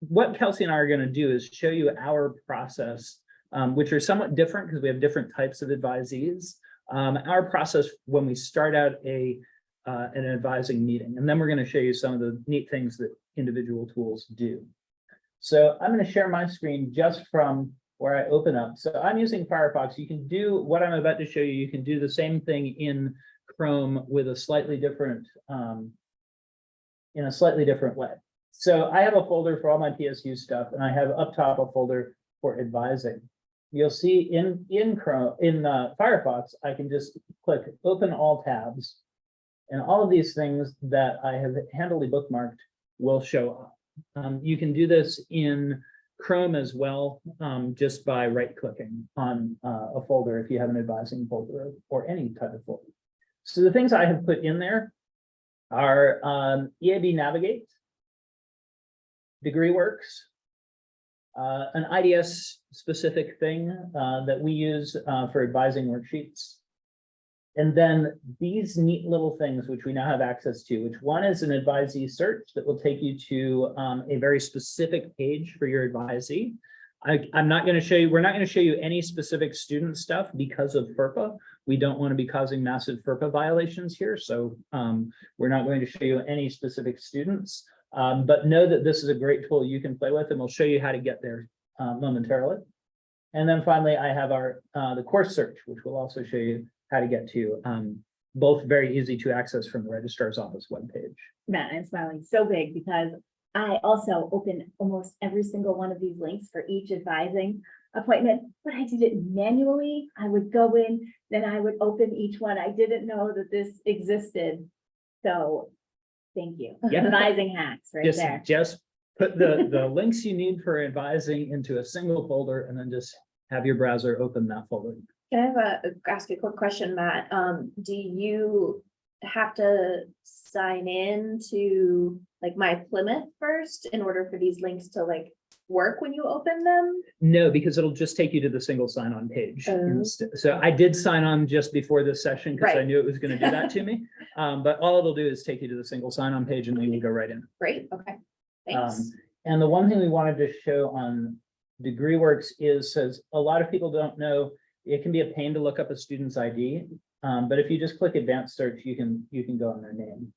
[SPEAKER 1] what Kelsey and I are going to do is show you our process, um, which are somewhat different because we have different types of advisees. Um, our process when we start out a uh, an advising meeting, and then we're going to show you some of the neat things that individual tools do. So I'm going to share my screen just from where I open up. So I'm using Firefox. You can do what I'm about to show you. You can do the same thing in Chrome with a slightly different, um, in a slightly different way. So I have a folder for all my PSU stuff, and I have up top a folder for advising. You'll see in in Chrome in uh, Firefox, I can just click open all tabs, and all of these things that I have handily bookmarked will show up. Um, you can do this in Chrome as well, um, just by right clicking on uh, a folder if you have an advising folder or any type of folder. So the things I have put in there are um, EAB Navigate, DegreeWorks, uh, an IDS specific thing uh, that we use uh, for advising worksheets. And then these neat little things, which we now have access to, which one is an advisee search that will take you to um, a very specific page for your advisee. I, I'm not going to show you, we're not going to show you any specific student stuff because of FERPA. We don't want to be causing massive FERPA violations here, so um, we're not going to show you any specific students. Um, but know that this is a great tool you can play with, and we'll show you how to get there uh, momentarily. And then finally, I have our uh, the course search, which we'll also show you how to get to, um, both very easy to access from the registrar's office webpage.
[SPEAKER 2] Matt, I'm smiling so big because I also open almost every single one of these links for each advising appointment, but I did it manually. I would go in, then I would open each one. I didn't know that this existed. So, thank you.
[SPEAKER 1] Yeah.
[SPEAKER 2] Advising hacks right
[SPEAKER 1] Just,
[SPEAKER 2] there.
[SPEAKER 1] just put the, [laughs] the links you need for advising into a single folder and then just have your browser open that folder.
[SPEAKER 5] Can I have a, ask a quick question, Matt? Um, do you have to sign in to like my Plymouth first in order for these links to like work when you open them?
[SPEAKER 1] No, because it'll just take you to the single sign-on page.
[SPEAKER 5] Oh.
[SPEAKER 1] So I did sign on just before this session because I knew it was going to do that to me. [laughs] Um, but all it'll do is take you to the single sign-on page and then you go right in.
[SPEAKER 5] Great, okay.
[SPEAKER 1] Um,
[SPEAKER 5] Thanks.
[SPEAKER 1] and the one thing we wanted to show on DegreeWorks is, says, a lot of people don't know, it can be a pain to look up a student's ID. Um, but if you just click advanced search, you can, you can go on their name.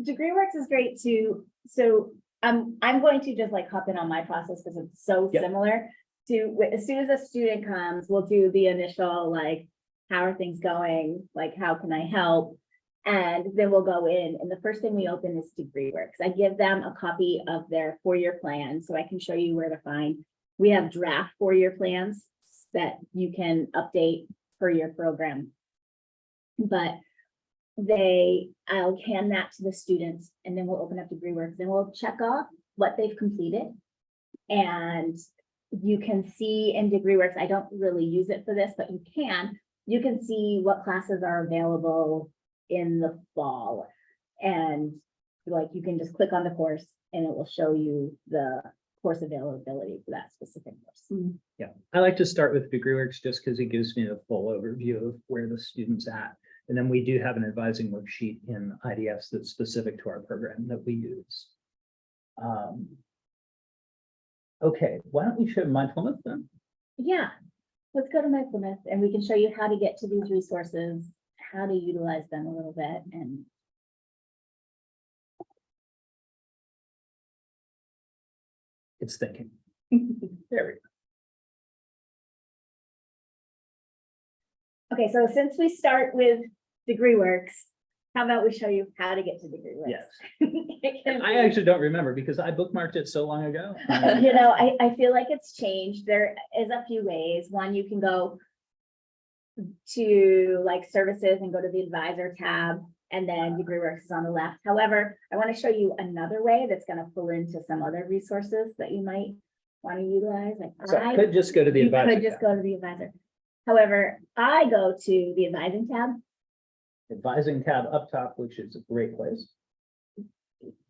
[SPEAKER 2] DegreeWorks is great too. So I'm, I'm going to just like hop in on my process because it's so
[SPEAKER 1] Yep.
[SPEAKER 2] similar to, as soon as a student comes, we'll do the initial like, how are things going? Like, how can I help? And then we'll go in and the first thing we open is DegreeWorks. I give them a copy of their four-year plan so I can show you where to find. We have draft four-year plans that you can update per your program. But they, I'll hand that to the students and then we'll open up DegreeWorks and we'll check off what they've completed. And you can see in DegreeWorks, I don't really use it for this, but you can, you can see what classes are available in the fall. And like, you can just click on the course and it will show you the course availability for that specific course.
[SPEAKER 1] Yeah, I like to start with DegreeWorks just because it gives me a full overview of where the student's at. And then we do have an advising worksheet in IDS that's specific to our program that we use. Um, Okay, why don't we show mindfulness then?
[SPEAKER 2] Yeah, let's go to mindfulness and we can show you how to get to these resources, how to utilize them a little bit and.
[SPEAKER 1] It's thinking. [laughs] There we go.
[SPEAKER 2] Okay, so since we start with DegreeWorks, how about we show you how to get to DegreeWorks?
[SPEAKER 1] Yes, [laughs]
[SPEAKER 2] It can
[SPEAKER 1] I
[SPEAKER 2] be-
[SPEAKER 1] actually don't remember because I bookmarked it so long ago. [laughs]
[SPEAKER 2] You know, I, I feel like it's changed. There is a few ways. One, you can go to like services and go to the advisor tab and then DegreeWorks is on the left. However, I want to show you another way that's going to pull into some other resources that you might want to utilize. Like
[SPEAKER 1] So I could just go to the
[SPEAKER 2] You
[SPEAKER 1] advisor.
[SPEAKER 2] could just
[SPEAKER 1] tab.
[SPEAKER 2] go to the advisor. However, I go to the advising tab
[SPEAKER 1] Advising tab up top, which is a great place.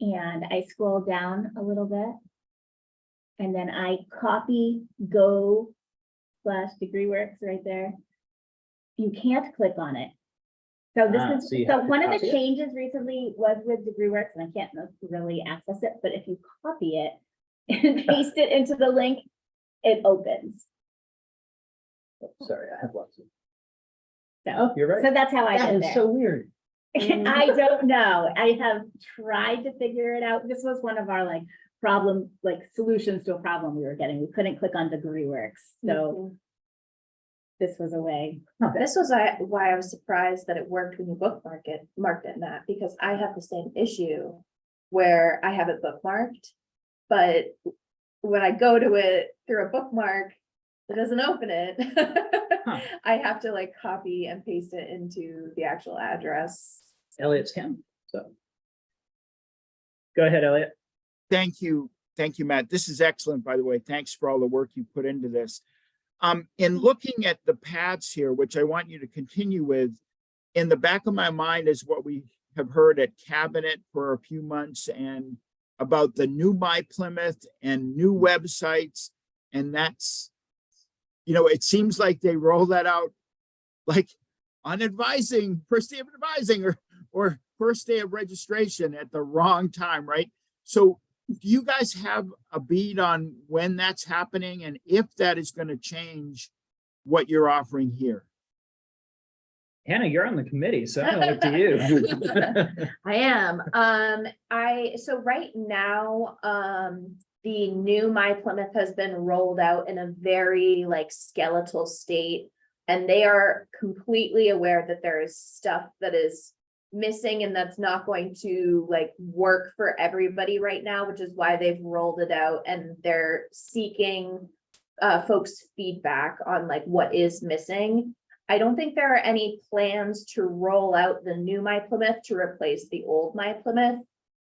[SPEAKER 2] and I scroll down a little bit. And then I copy go slash degree works right there. You can't click on it. So
[SPEAKER 1] Ah,
[SPEAKER 2] this
[SPEAKER 1] so
[SPEAKER 2] is,
[SPEAKER 1] you
[SPEAKER 2] so
[SPEAKER 1] have to
[SPEAKER 2] one of the
[SPEAKER 1] copy it?
[SPEAKER 2] changes recently was with degree works and I can't really access it, but if you copy it [laughs] and [laughs] paste it into the link, it opens.
[SPEAKER 1] Oh, Sorry, I have lots of.
[SPEAKER 2] So,
[SPEAKER 1] You're right.
[SPEAKER 2] so that's how I
[SPEAKER 1] That
[SPEAKER 2] get
[SPEAKER 1] is
[SPEAKER 2] there.
[SPEAKER 1] so weird. [laughs]
[SPEAKER 2] I don't know. I have tried to figure it out. This was one of our like problem, like solutions to a problem we were getting. We couldn't click on degree works. So this was a way.
[SPEAKER 5] This was I- why I was surprised that it worked when you bookmark it, marked it, Matt, because I have the same issue. Where I have it bookmarked, but when I go to it through a bookmark, it doesn't open it.
[SPEAKER 1] Huh. [laughs]
[SPEAKER 5] I have to like copy and paste it into the actual address.
[SPEAKER 1] Elliot's hand, so. Go ahead, Elliot.
[SPEAKER 3] Thank you. Thank you, Matt. This is excellent, by the way. Thanks for all the work you put into this. Um, in looking at the paths here, which I want you to continue with, in the back of my mind is what we have heard at cabinet for a few months and about the new My Plymouth and new websites. And that's, you know, it seems like they roll that out like on advising, first day of advising or, or first day of registration at the wrong time, right? So do you guys have a bead on when that's happening and if that is going to change what you're offering here?
[SPEAKER 1] Hannah, you're on the committee, so I'm gonna look to you. [laughs] [laughs]
[SPEAKER 5] I am, um, I, so right now, um, the new My Plymouth has been rolled out in a very like skeletal state. And they are completely aware that there is stuff that is missing and that's not going to like work for everybody right now, which is why they've rolled it out and they're seeking uh, folks' feedback on like what is missing. I don't think there are any plans to roll out the new My Plymouth to replace the old My Plymouth.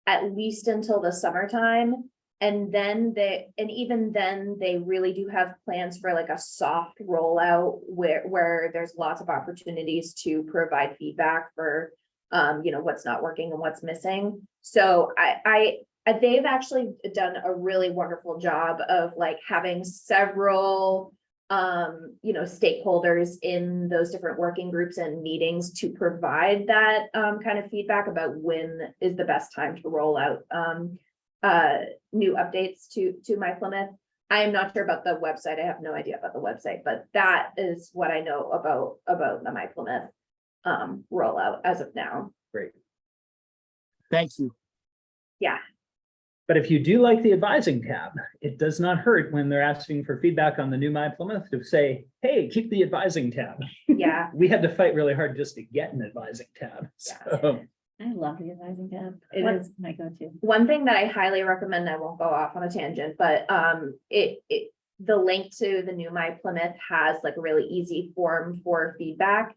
[SPEAKER 5] At least until the summertime. And then they, and even then, they really do have plans for like a soft rollout where, where there's lots of opportunities to provide feedback for. Um, you know, what's not working and what's missing. So I, I, they've actually done a really wonderful job of like having several um, you know, stakeholders in those different working groups and meetings to provide that um, kind of feedback about when is the best time to roll out um, uh, new updates to, to My Plymouth. I am not sure about the website. I have no idea about the website, but that is what I know about, about the My Plymouth um, rollout as of now.
[SPEAKER 1] Great.
[SPEAKER 3] Thank you. Yeah.
[SPEAKER 1] But if you do like the advising tab, it does not hurt when they're asking for feedback on the new My Plymouth to say, hey, keep the advising tab.
[SPEAKER 5] Yeah, [laughs]
[SPEAKER 1] We had to fight really hard just to get an advising tab.
[SPEAKER 5] Yeah.
[SPEAKER 1] So,
[SPEAKER 2] I love the advising tab. It
[SPEAKER 5] What-
[SPEAKER 2] is my go-to.
[SPEAKER 5] one thing that I highly recommend, I won't go off on a tangent, but um, it, it. The link to the new My Plymouth has like a really easy form for feedback.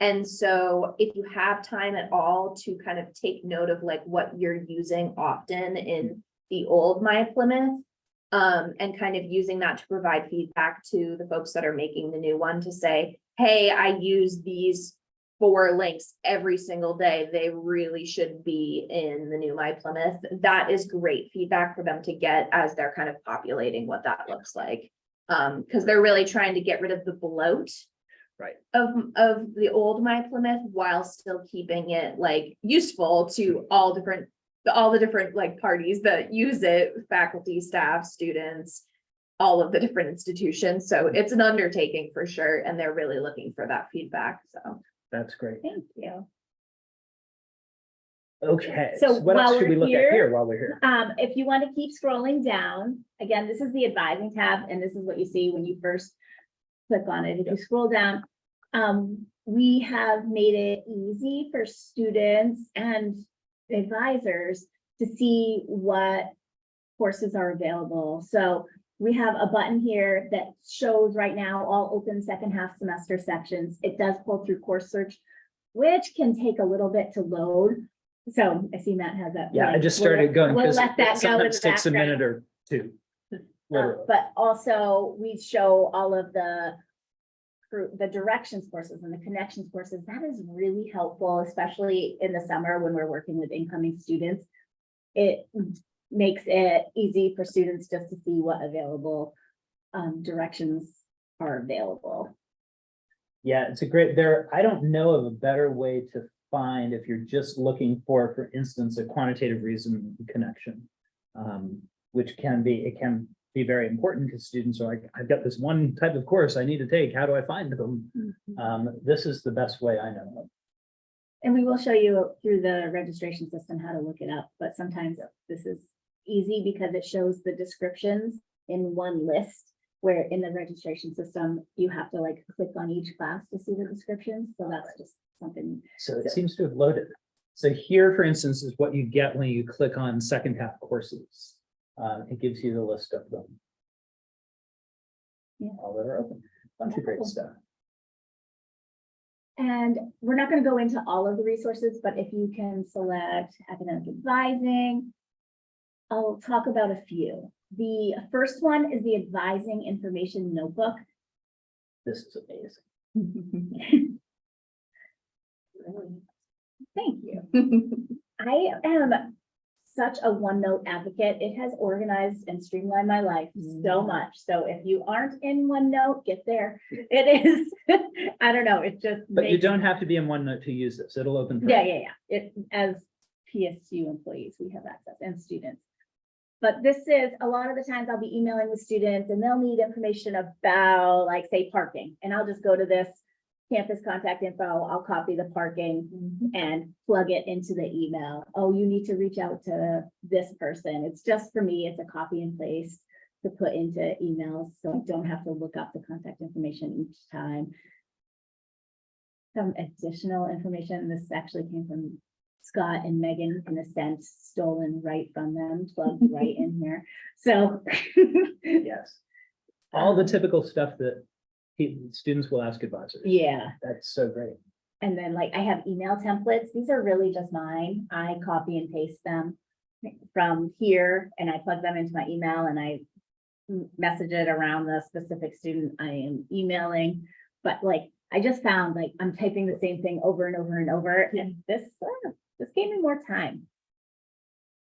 [SPEAKER 5] And so if you have time at all to kind of take note of like what you're using often in the old My Plymouth. Um, and kind of using that to provide feedback to the folks that are making the new one to say, hey, I use these. Four links every single day. They really should be in the new My Plymouth. That is great feedback for them to get as they're kind of populating what that looks like. Um, because they're really trying to get rid of the bloat
[SPEAKER 1] Right.
[SPEAKER 5] of, of the old My Plymouth while still keeping it like useful to all different, all the different like parties that use it, faculty, staff, students, all of the different institutions. So it's an undertaking for sure, and they're really looking for that feedback, so.
[SPEAKER 1] That's great.
[SPEAKER 2] Thank you.
[SPEAKER 1] Okay,
[SPEAKER 2] So
[SPEAKER 1] so what else should we look at
[SPEAKER 2] here-
[SPEAKER 1] here while we're here?
[SPEAKER 2] Um, if you want to keep scrolling down, again, this is the advising tab, and this is what you see when you first click on it. If you scroll down, um, we have made it easy for students and advisors to see what courses are available. So we have a button here that shows right now all open second half semester sections. It does pull through course search, which can take a little bit to load. So I see Matt has that.
[SPEAKER 1] Yeah, I
[SPEAKER 2] blank.
[SPEAKER 1] just
[SPEAKER 2] We'll
[SPEAKER 1] started going
[SPEAKER 2] We'll
[SPEAKER 1] because
[SPEAKER 2] let that go
[SPEAKER 1] sometimes takes a minute or two.
[SPEAKER 2] Uh, But also, we show all of the the directions courses and the connections courses. That is really helpful, especially in the summer when we're working with incoming students. It makes it easy for students just to see what available um, directions are available.
[SPEAKER 1] Yeah, it's a great, there, I don't know of a better way to find if you're just looking for, for instance, a quantitative reason connection. Um, which can be, it can be very important because students are like, I've got this one type of course I need to take. How do I find them? Um, this is the best way I know. of.
[SPEAKER 2] And we will show you through the registration system how to look it up, but sometimes this is easy because it shows the descriptions in one list. Where in the registration system, you have to like click on each class to see the descriptions, so that's just something.
[SPEAKER 1] So it seems to have loaded. So here, for instance, is what you get when you click on second half courses. Uh, it gives you the list of them.
[SPEAKER 2] Yeah.
[SPEAKER 1] All that are open, bunch of great stuff.
[SPEAKER 2] And we're not gonna go into all of the resources, but if you can select academic advising. I'll talk about a few. The first one is the advising information notebook.
[SPEAKER 1] This is amazing. [laughs]
[SPEAKER 2] Thank you. [laughs] I am such a OneNote advocate. It has organized and streamlined my life so mm. much. So if you aren't in OneNote, get there. It is, [laughs] I don't know, it just.
[SPEAKER 1] But you don't have to be in OneNote to use this. It'll open. for
[SPEAKER 2] Yeah, yeah, yeah. It, as PSU employees, we have access and students. But this is, a lot of the times I'll be emailing with students and they'll need information about, like, say, parking. And I'll just go to this campus contact info, I'll copy the parking mm-hmm. and plug it into the email. Oh, you need to reach out to this person. It's just for me, it's a copy and paste to put into emails, so I don't have to look up the contact information each time. Some additional information, this actually came from Scott and Megan in a sense, stolen right from them, plugged right [laughs] in here. So. [laughs]
[SPEAKER 1] Yes. All the typical stuff that pe- students will ask advisors.
[SPEAKER 2] Yeah,
[SPEAKER 1] That's so great.
[SPEAKER 2] and then like I have email templates. These are really just mine. I copy and paste them from here and I plug them into my email and I message it around the specific student I am emailing. But like, I just found like I'm typing the same thing over and over and over and this, uh, this gave me more time.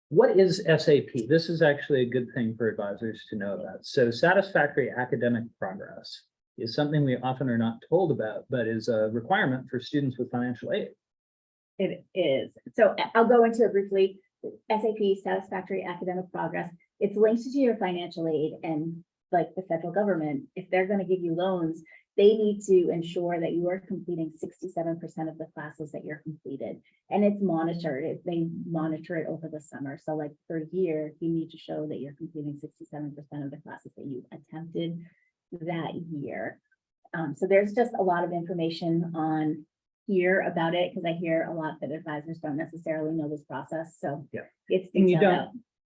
[SPEAKER 1] What is SAP? This is actually a good thing for advisors to know about. So satisfactory academic progress is something we often are not told about, but is a requirement for students with financial aid.
[SPEAKER 2] It is. So I'll go into it briefly. SAP satisfactory academic progress. It's linked to your financial aid and like the federal government, if they're gonna give you loans, they need to ensure that you are completing sixty-seven percent of the classes that you're completed. And it's monitored. It- They monitor it over the summer. So like a year, you need to show that you're completing sixty-seven percent of the classes that you attempted that year. Um, so there's just a lot of information on here about it, because I hear a lot that advisors don't necessarily know this process, so.
[SPEAKER 1] Yeah.
[SPEAKER 2] It's
[SPEAKER 1] And you
[SPEAKER 2] detailed out.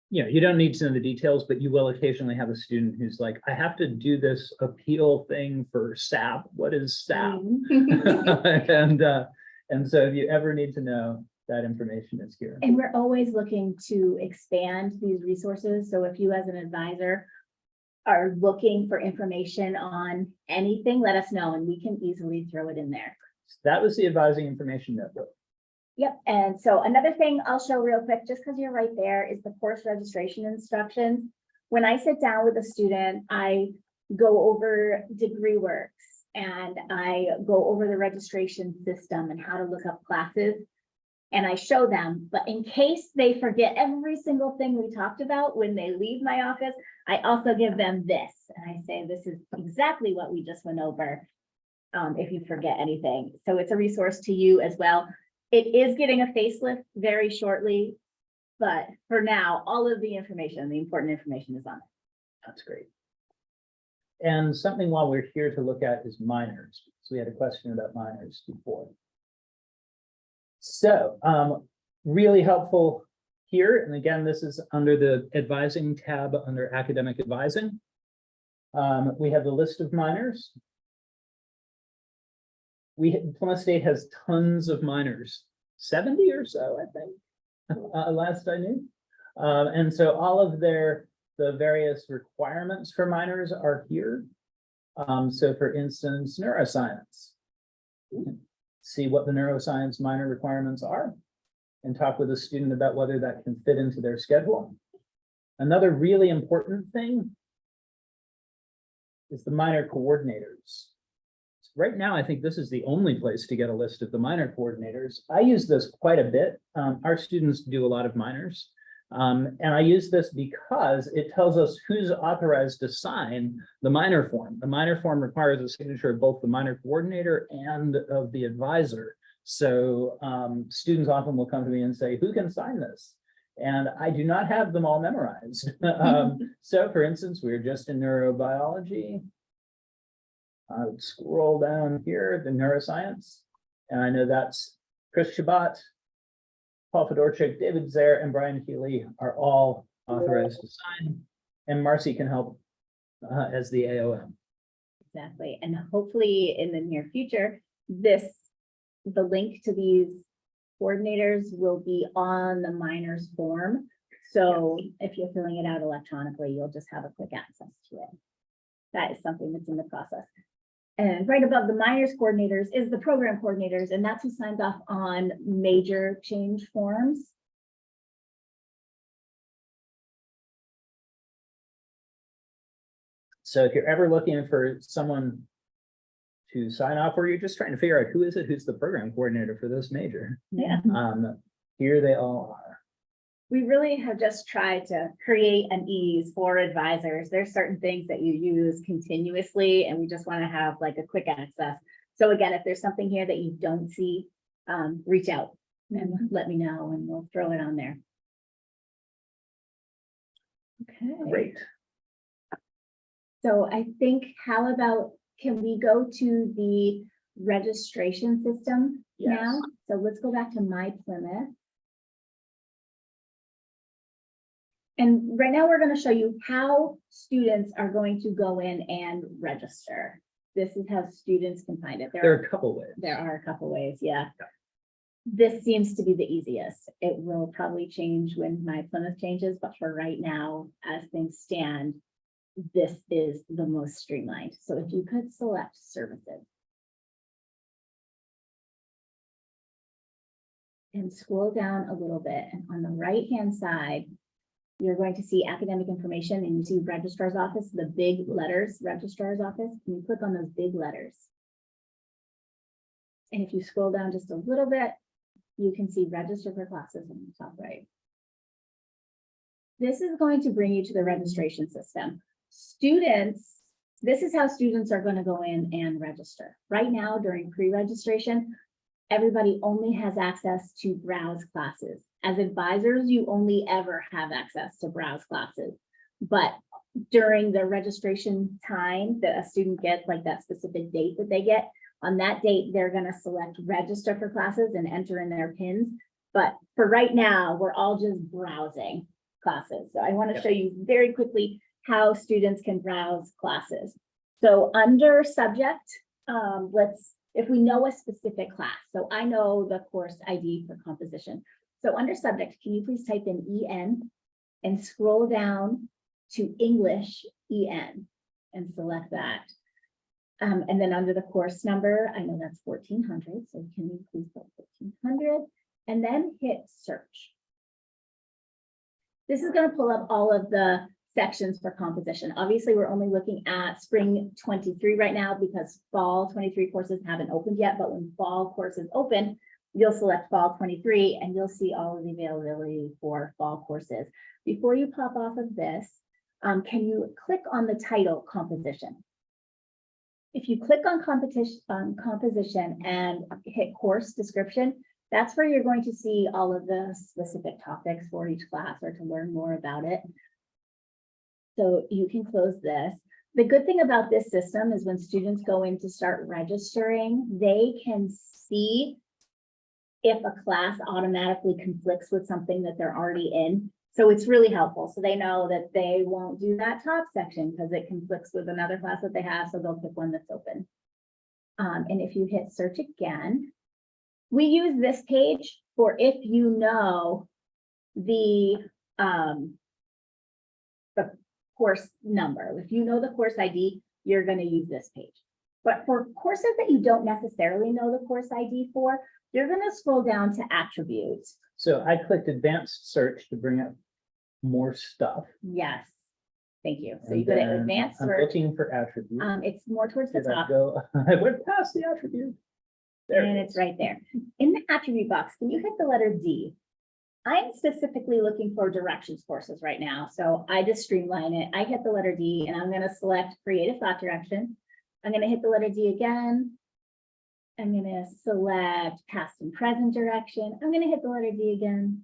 [SPEAKER 1] you know, you don't need to know the details, but you will occasionally have a student who's like, I have to do this appeal thing for SAP. What is SAP? [laughs] And, uh, and so if you ever need to know, that information is here.
[SPEAKER 2] And we're always looking to expand these resources. So if you as an advisor are looking for information on anything, let us know and we can easily throw it in there.
[SPEAKER 1] That was the advising information notebook.
[SPEAKER 2] Yep, and so another thing I'll show real quick, just because you're right there, is the course registration instructions. When I sit down with a student, I go over degree works and I go over the registration system and how to look up classes. And I show them, but in case they forget every single thing we talked about when they leave my office, I also give them this. And I say, this is exactly what we just went over. Um, if you forget anything. So it's a resource to you as well. It is getting a facelift very shortly. But for now, all of the information, the important information is on it.
[SPEAKER 1] That's great. And something while we're here to look at is minors. So we had a question about minors before. So, um, really helpful here. And again, this is under the advising tab under academic advising. Um, we have the list of minors. We, Plymouth State has tons of minors, seventy or so, I think, [laughs] uh, last I knew. Um, and so all of their, the various requirements for minors are here. Um, so for instance, neuroscience. Can See what the neuroscience minor requirements are. And talk with a student about whether that can fit into their schedule. Another really important thing. Is the minor coordinators. Right now, I think this is the only place to get a list of the minor coordinators. I use this quite a bit. Um, our students do a lot of minors. Um, and I use this because it tells us who's authorized to sign the minor form. The minor form requires a signature of both the minor coordinator and of the advisor. So um, students often will come to me and say, who can sign this? And I do not have them all memorized. [laughs] Um, [laughs] so for instance, we are just in neurobiology. I would scroll down here, the neuroscience, and I know that's Chris Chabot, Paul Fedorchik, David Zehr, and Brian Healy are all authorized to sign, and Marcy can help uh, as the AOM.
[SPEAKER 2] Exactly. And hopefully in the near future, this, the link to these coordinators will be on the minors form. So if you're filling it out electronically, you'll just have a quick access to it. That is something that's in the process. And right above the minors coordinators is the program coordinators, and that's who signs off on major change forms.
[SPEAKER 1] So if you're ever looking for someone to sign off, or you're just trying to figure out who is it, who's the program coordinator for this major,
[SPEAKER 2] Yeah.
[SPEAKER 1] um, here they all are.
[SPEAKER 2] We really have just tried to create an ease for advisors. There's certain things that you use continuously and we just want to have like a quick access. So again, if there's something here that you don't see, um, reach out and let me know and we'll throw it on there. Okay.
[SPEAKER 1] Great.
[SPEAKER 2] So I think, how about, can we go to the registration system
[SPEAKER 1] Yes.
[SPEAKER 2] now? So let's go back to My Plymouth. And right now, we're gonna show you how students are going to go in and register. This is how students can find it. There
[SPEAKER 1] There
[SPEAKER 2] are
[SPEAKER 1] are a couple ways.
[SPEAKER 2] there are a couple ways, yeah. This seems to be the easiest. It will probably change when my Plymouth changes, but for right now, as things stand, this is the most streamlined. So if you could select services. And scroll down a little bit, and on the right-hand side, you're going to see academic information and you see registrar's office, the big letters, registrar's office. Can you click on those big letters? And if you scroll down just a little bit, you can see register for classes on the top right. This is going to bring you to the registration system. Students, this is how students are going to go in and register. Right now, during pre-registration, everybody only has access to browse classes. As advisors, you only ever have access to browse classes. But during the registration time that a student gets, like that specific date that they get, on that date, they're gonna select register for classes and enter in their pins. But for right now, we're all just browsing classes. So I want to
[SPEAKER 1] Yep.
[SPEAKER 2] show you very quickly how students can browse classes. So under subject, um, let's, if we know a specific class, so I know the course ID for composition. So under subject, can you please type in EN and scroll down to English EN and select that. Um, and then under the course number, I know that's fourteen hundred, so can you please put fourteen hundred and then hit search. This is gonna pull up all of the sections for composition. Obviously, we're only looking at spring twenty-three right now because fall twenty-three courses haven't opened yet, but when fall courses open, you'll select fall twenty-three and you'll see all of the availability for fall courses. Before you pop off of this, um, can you click on the title composition? If you click on competition, um, composition and hit course description, that's where you're going to see all of the specific topics for each class or to learn more about it. So you can close this. The good thing about this system is when students go in to start registering, they can see if a class automatically conflicts with something that they're already in. So it's really helpful. So they know that they won't do that top section because it conflicts with another class that they have, so they'll pick one that's open. Um, and if you hit search again, we use this page for if you know the, um, the course number. If you know the course ID, you're gonna use this page. But for courses that you don't necessarily know the course ID for, you're gonna scroll down to attributes.
[SPEAKER 1] So I clicked advanced search to bring up more stuff.
[SPEAKER 2] Yes. Thank you. So
[SPEAKER 1] and
[SPEAKER 2] you go to advanced
[SPEAKER 1] I'm
[SPEAKER 2] search.
[SPEAKER 1] looking for attributes.
[SPEAKER 2] Um, it's more towards the
[SPEAKER 1] Did I
[SPEAKER 2] top
[SPEAKER 1] go, [laughs] I went past the attribute. There
[SPEAKER 2] and
[SPEAKER 1] it
[SPEAKER 2] it's right there. In the attribute box, can you hit the letter D? I'm specifically looking for directions courses right now, so I just streamline it. I hit the letter D and I'm gonna select creative thought direction. I'm gonna hit the letter D again. I'm gonna select past and present direction. I'm gonna hit the letter D again.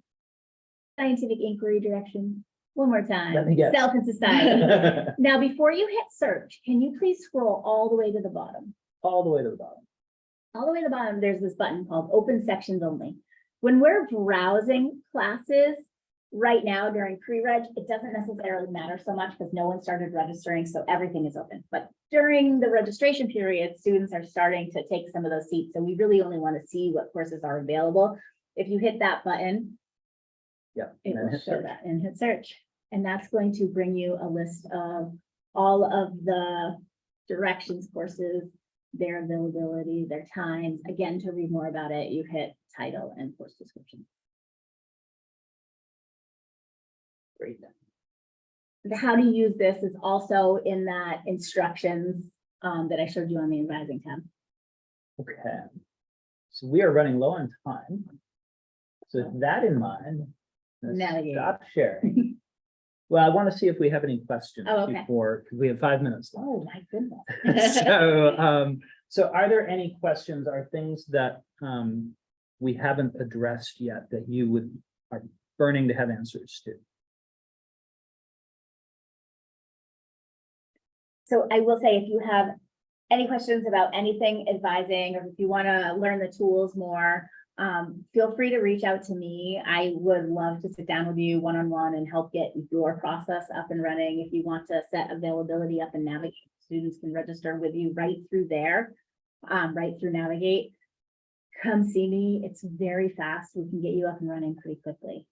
[SPEAKER 2] Scientific inquiry direction, one more time.
[SPEAKER 1] Let me guess.
[SPEAKER 2] Self and society. [laughs] Now, before you hit search, can you please scroll all the way to the bottom?
[SPEAKER 1] All the way to the bottom.
[SPEAKER 2] all the way to the bottom, there's this button called open sections only. When we're browsing classes right now during pre-reg, it doesn't necessarily matter so much because no one started registering, so everything is open. But during the registration period, students are starting to take some of those seats, so we really only want to see what courses are available. If you hit that button,
[SPEAKER 1] Yeah.
[SPEAKER 2] it will show
[SPEAKER 1] search.
[SPEAKER 2] that and hit search. And that's going to bring you a list of all of the directions courses, their availability, their times. Again, to read more about it, you hit title and course description. The how to use this is also in that instructions um, that I showed you on the advising tab.
[SPEAKER 1] Okay. So we are running low on time. So with that in mind. let's
[SPEAKER 2] Navigate.
[SPEAKER 1] Stop sharing. [laughs] Well, I want to see if we have any questions
[SPEAKER 2] Oh, okay.
[SPEAKER 1] before, because we have five minutes left.
[SPEAKER 2] Oh, my goodness. [laughs]
[SPEAKER 1] So, um, so are there any questions, are things that, um, we haven't addressed yet that you would, are burning to have answers to?
[SPEAKER 2] So I will say, if you have any questions about anything advising, or if you want to learn the tools more, um, feel free to reach out to me. I would love to sit down with you one-on-one and help get your process up and running. If you want to set availability up and navigate, students can register with you right through there, um, right through Navigate. Come see me. It's very fast. We can get you up and running pretty quickly.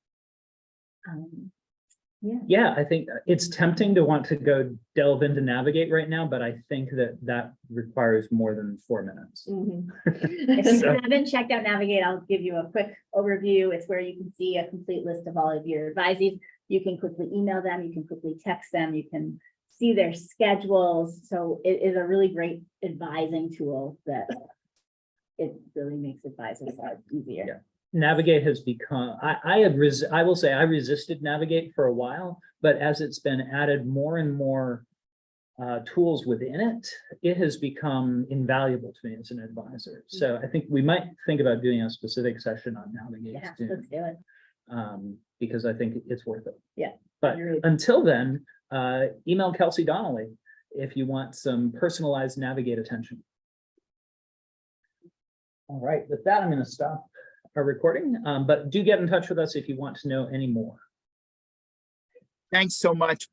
[SPEAKER 2] Um, yeah.
[SPEAKER 1] Yeah, I think uh, it's mm-hmm. tempting to want to go delve into navigate right now, but I think that that requires more than four minutes. Mm-hmm. [laughs]
[SPEAKER 2] If you
[SPEAKER 1] So-
[SPEAKER 2] haven't checked out Navigate, I'll give you a quick overview. It's where you can see a complete list of all of your advisees. You can quickly email them, you can quickly text them, you can see their schedules. So it is a really great advising tool that it really makes advisors life easier.
[SPEAKER 1] Navigate has become, I, I had, res- I will say I resisted Navigate for a while, but as it's been added more and more uh, tools within it, it has become invaluable to me as an advisor. So I think we might think about doing a specific session on Navigate
[SPEAKER 2] Yeah,
[SPEAKER 1] soon,
[SPEAKER 2] let's do it.
[SPEAKER 1] um, because I think it's worth it.
[SPEAKER 2] Yeah,
[SPEAKER 1] But until then, uh, email Kelsey Donnelly if you want some personalized Navigate attention. All right, with that, I'm gonna stop our recording, um, but do get in touch with us if you want to know any more.
[SPEAKER 3] Thanks so much.